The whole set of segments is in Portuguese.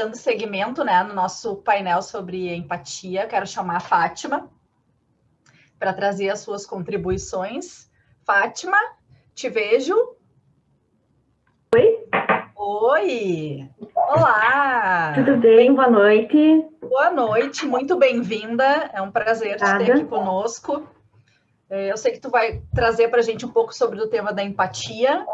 dando seguimento né, no nosso painel sobre empatia, quero chamar a Fátima para trazer as suas contribuições. Fátima, te vejo. Oi. Oi. Olá. Tudo bem? Boa noite. Boa noite, muito bem-vinda. É um prazer te ter aqui conosco. É, eu sei que tu vai trazer para a gente um pouco sobre o tema da empatia,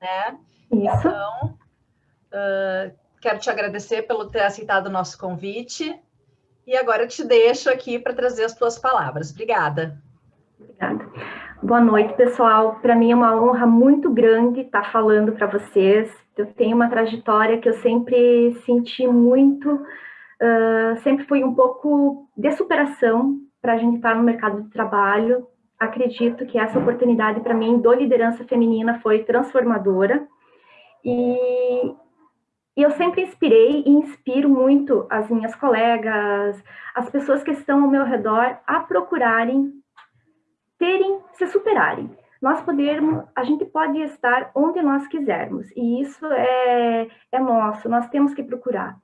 né? Isso. Então, uh, quero te agradecer pelo ter aceitado o nosso convite. E agora te deixo aqui para trazer as tuas palavras. Obrigada. Obrigada. Boa noite, pessoal. Para mim é uma honra muito grande estar falando para vocês. Eu tenho uma trajetória que eu sempre senti muito, uh, sempre fui um pouco de superação para a gente estar no mercado de trabalho. Acredito que essa oportunidade para mim do liderança feminina foi transformadora. E, e eu sempre inspirei e inspiro muito as minhas colegas, as pessoas que estão ao meu redor a procurarem terem, se superarem. Nós podermos, a gente pode estar onde nós quisermos, e isso é, é nosso, nós temos que procurar.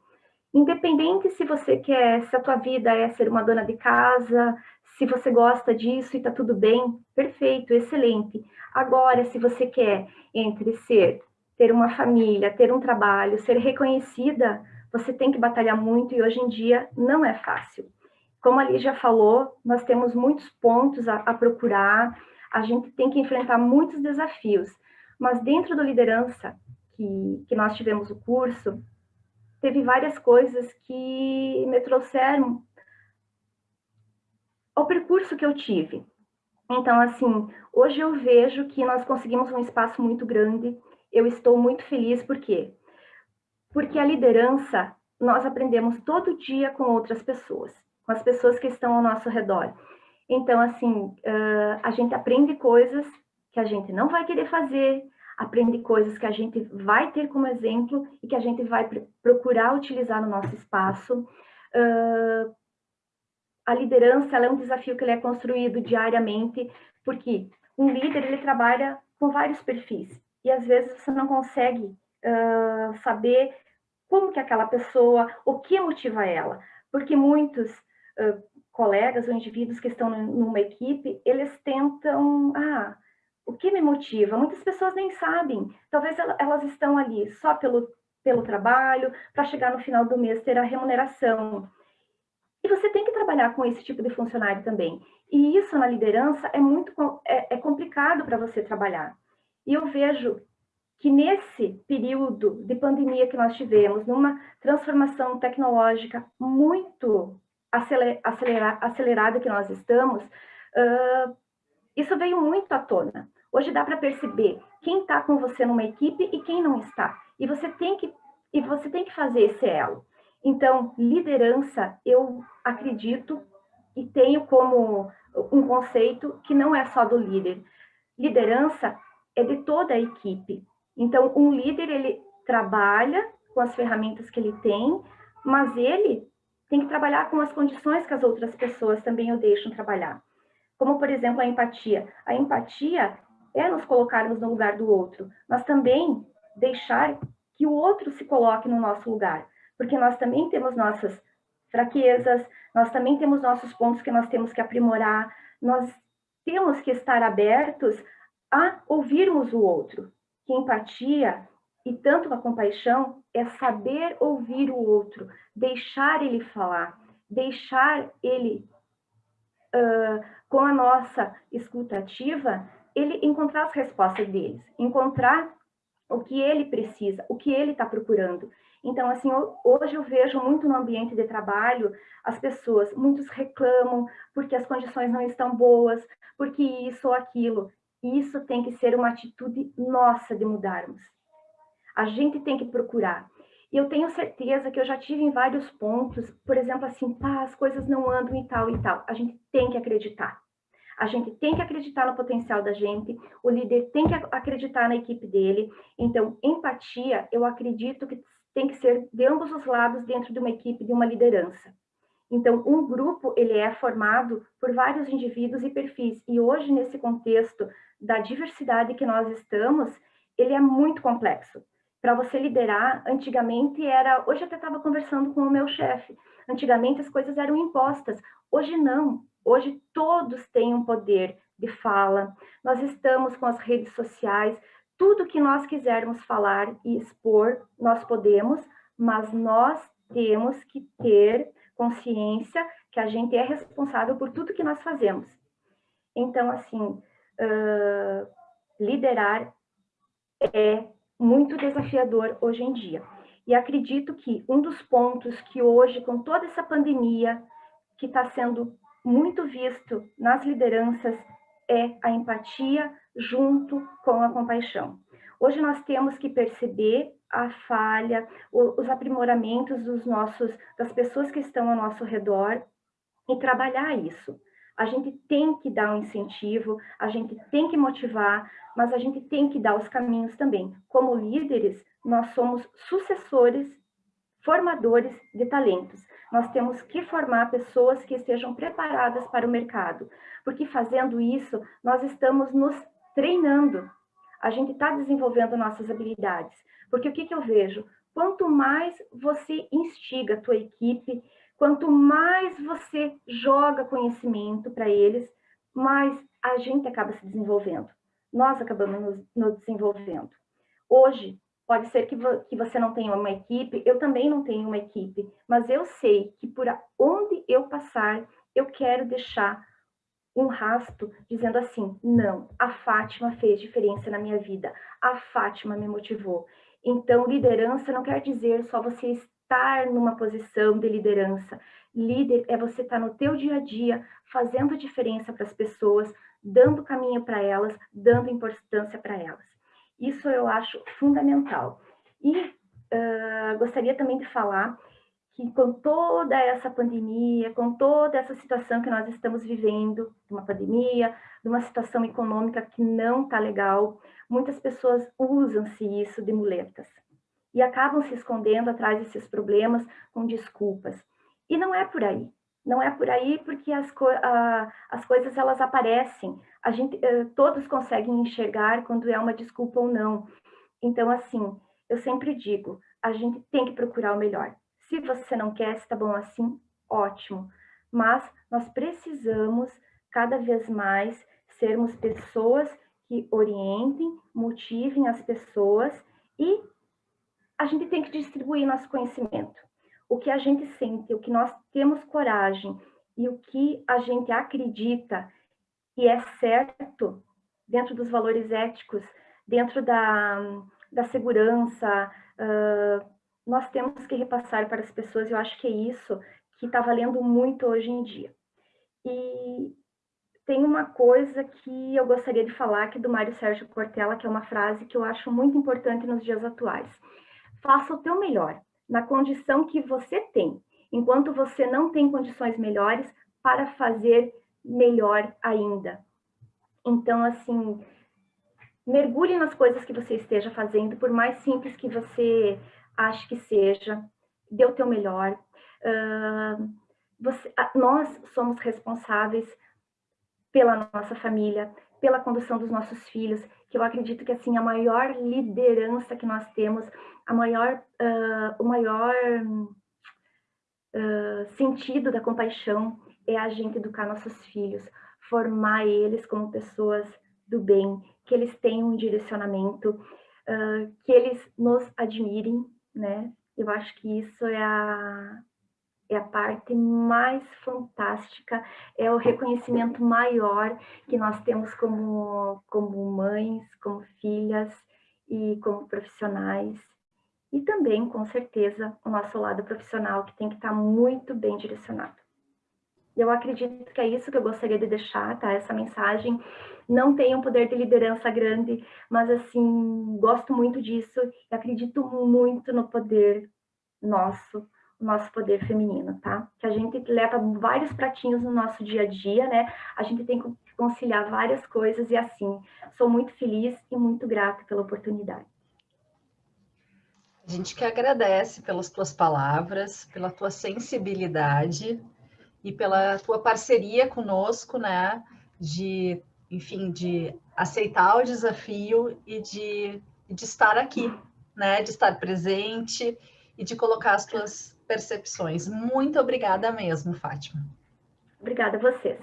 Independente se você quer, se a tua vida é ser uma dona de casa, se você gosta disso e tá tudo bem, perfeito, excelente. Agora, se você quer entre ser ter uma família, ter um trabalho, ser reconhecida, você tem que batalhar muito e hoje em dia não é fácil. Como a Lígia falou, nós temos muitos pontos a, a procurar, a gente tem que enfrentar muitos desafios, mas dentro da liderança que, que nós tivemos o curso, teve várias coisas que me trouxeram ao percurso que eu tive. Então, assim, hoje eu vejo que nós conseguimos um espaço muito grande, eu estou muito feliz, por quê? Porque a liderança, nós aprendemos todo dia com outras pessoas, com as pessoas que estão ao nosso redor. Então, assim, a gente aprende coisas que a gente não vai querer fazer, aprende coisas que a gente vai ter como exemplo e que a gente vai pr procurar utilizar no nosso espaço. Uh, a liderança é um desafio que ele é construído diariamente, porque um líder ele trabalha com vários perfis e às vezes você não consegue uh, saber como que aquela pessoa, o que motiva ela, porque muitos uh, colegas ou indivíduos que estão numa equipe, eles tentam, ah, o que me motiva? Muitas pessoas nem sabem, talvez elas estão ali só pelo, pelo trabalho, para chegar no final do mês ter a remuneração. E você tem que trabalhar com esse tipo de funcionário também. E isso na liderança é muito é, é complicado para você trabalhar. E eu vejo que nesse período de pandemia que nós tivemos, numa transformação tecnológica muito acelera, acelerada que nós estamos, uh, isso veio muito à tona. Hoje dá para perceber quem está com você numa equipe e quem não está. E você tem que, e você tem que fazer esse elo. Então, liderança, eu acredito e tenho como um conceito que não é só do líder. Liderança é de toda a equipe. Então, um líder, ele trabalha com as ferramentas que ele tem, mas ele tem que trabalhar com as condições que as outras pessoas também o deixam trabalhar. Como, por exemplo, a empatia. A empatia é nos colocarmos no lugar do outro, mas também deixar que o outro se coloque no nosso lugar, porque nós também temos nossas fraquezas, nós também temos nossos pontos que nós temos que aprimorar, nós temos que estar abertos a ouvirmos o outro. Que empatia e tanto a compaixão é saber ouvir o outro, deixar ele falar, deixar ele, uh, com a nossa escutativa, ele encontrar as respostas deles, encontrar o que ele precisa, o que ele está procurando. Então, assim, hoje eu vejo muito no ambiente de trabalho, as pessoas, muitos reclamam porque as condições não estão boas, porque isso ou aquilo. Isso tem que ser uma atitude nossa de mudarmos. A gente tem que procurar. E eu tenho certeza que eu já tive em vários pontos, por exemplo, assim, pá, as coisas não andam e tal e tal. A gente tem que acreditar. A gente tem que acreditar no potencial da gente, o líder tem que acreditar na equipe dele. Então, empatia, eu acredito que tem que ser de ambos os lados dentro de uma equipe, de uma liderança. Então, um grupo, ele é formado por vários indivíduos e perfis. E hoje, nesse contexto da diversidade que nós estamos, ele é muito complexo. para você liderar, antigamente era, hoje eu até estava conversando com o meu chefe, antigamente as coisas eram impostas, hoje não, hoje todos têm um poder de fala, nós estamos com as redes sociais, tudo que nós quisermos falar e expor, nós podemos, mas nós temos que ter consciência que a gente é responsável por tudo que nós fazemos. Então, assim, uh, liderar é muito desafiador hoje em dia. E acredito que um dos pontos que hoje, com toda essa pandemia, que está sendo muito visto nas lideranças, é a empatia junto com a compaixão. Hoje nós temos que perceber a falha, os aprimoramentos dos nossos, das pessoas que estão ao nosso redor e trabalhar isso. A gente tem que dar um incentivo, a gente tem que motivar, mas a gente tem que dar os caminhos também. Como líderes, nós somos sucessores, formadores de talentos. Nós temos que formar pessoas que estejam preparadas para o mercado, porque fazendo isso, nós estamos nos treinando. A gente está desenvolvendo nossas habilidades. Porque o que, que eu vejo? Quanto mais você instiga a tua equipe, quanto mais você joga conhecimento para eles, mais a gente acaba se desenvolvendo. Nós acabamos nos, nos desenvolvendo. Hoje, pode ser que, vo, que você não tenha uma equipe, eu também não tenho uma equipe, mas eu sei que por onde eu passar, eu quero deixar um rasto dizendo assim, não, a Fátima fez diferença na minha vida, a Fátima me motivou. Então, liderança não quer dizer só você estar numa posição de liderança. Líder é você estar no teu dia a dia, fazendo diferença para as pessoas, dando caminho para elas, dando importância para elas. Isso eu acho fundamental. E uh, gostaria também de falar que com toda essa pandemia, com toda essa situação que nós estamos vivendo, uma pandemia, de uma situação econômica que não está legal, muitas pessoas usam-se isso de muletas e acabam se escondendo atrás desses problemas com desculpas. E não é por aí. Não é por aí porque as, co as coisas elas aparecem. A gente, uh, todos conseguem enxergar quando é uma desculpa ou não. Então, assim, eu sempre digo, a gente tem que procurar o melhor. Se você não quer, está bom assim, ótimo. Mas nós precisamos cada vez mais sermos pessoas que orientem, motivem as pessoas e a gente tem que distribuir nosso conhecimento. O que a gente sente, o que nós temos coragem e o que a gente acredita e é certo dentro dos valores éticos, dentro da, da segurança, uh, nós temos que repassar para as pessoas, eu acho que é isso que está valendo muito hoje em dia. E tem uma coisa que eu gostaria de falar aqui do Mário Sérgio Cortella, que é uma frase que eu acho muito importante nos dias atuais. Faça o teu melhor, na condição que você tem, enquanto você não tem condições melhores para fazer melhor ainda. Então, assim, mergulhe nas coisas que você esteja fazendo, por mais simples que você acho que seja, dê o teu melhor. Uh, você, nós somos responsáveis pela nossa família, pela condução dos nossos filhos, que eu acredito que assim a maior liderança que nós temos, a maior, uh, o maior uh, sentido da compaixão é a gente educar nossos filhos, formar eles como pessoas do bem, que eles tenham um direcionamento, uh, que eles nos admirem, né? Eu acho que isso é a, é a parte mais fantástica, é o reconhecimento maior que nós temos como, como mães, como filhas e como profissionais. E também, com certeza, o nosso lado profissional, que tem que estar muito bem direcionado. Eu acredito que é isso que eu gostaria de deixar, tá? Essa mensagem não tem um poder de liderança grande, mas assim, gosto muito disso e acredito muito no poder nosso, o nosso poder feminino, tá? Que a gente leva vários pratinhos no nosso dia a dia, né? A gente tem que conciliar várias coisas e assim, sou muito feliz e muito grata pela oportunidade. A gente que agradece pelas tuas palavras, pela tua sensibilidade e pela tua parceria conosco, né? De enfim, de aceitar o desafio e de, de estar aqui, né, de estar presente e de colocar as tuas percepções. Muito obrigada mesmo, Fátima. Obrigada a vocês.